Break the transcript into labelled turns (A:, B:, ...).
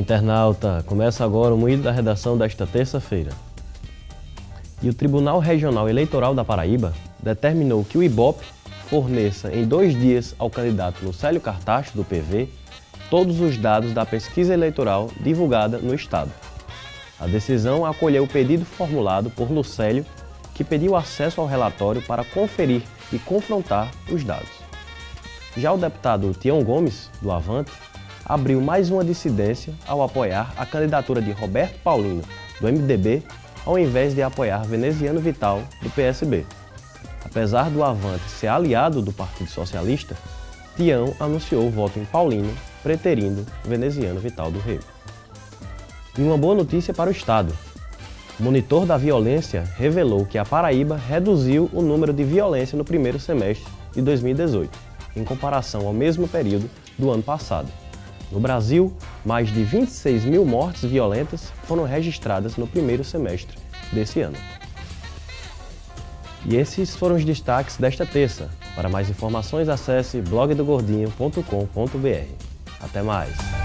A: Internauta! Começa agora o Moído da Redação desta terça-feira. E o Tribunal Regional Eleitoral da Paraíba determinou que o IBOP forneça em dois dias ao candidato Lucélio Cartacho, do PV, todos os dados da pesquisa eleitoral divulgada no Estado. A decisão acolheu o pedido formulado por Lucélio, que pediu acesso ao relatório para conferir e confrontar os dados. Já o deputado Tião Gomes, do Avante, abriu mais uma dissidência ao apoiar a candidatura de Roberto Paulino, do MDB, ao invés de apoiar Veneziano Vital, do PSB. Apesar do Avante ser aliado do Partido Socialista, Tião anunciou o voto em Paulino, preterindo Veneziano Vital do Rego. E uma boa notícia para o Estado. O monitor da violência revelou que a Paraíba reduziu o número de violência no primeiro semestre de 2018, em comparação ao mesmo período do ano passado. No Brasil, mais de 26 mil mortes violentas foram registradas no primeiro semestre desse ano. E esses foram os destaques desta terça. Para mais informações, acesse blogdogordinho.com.br. Até mais!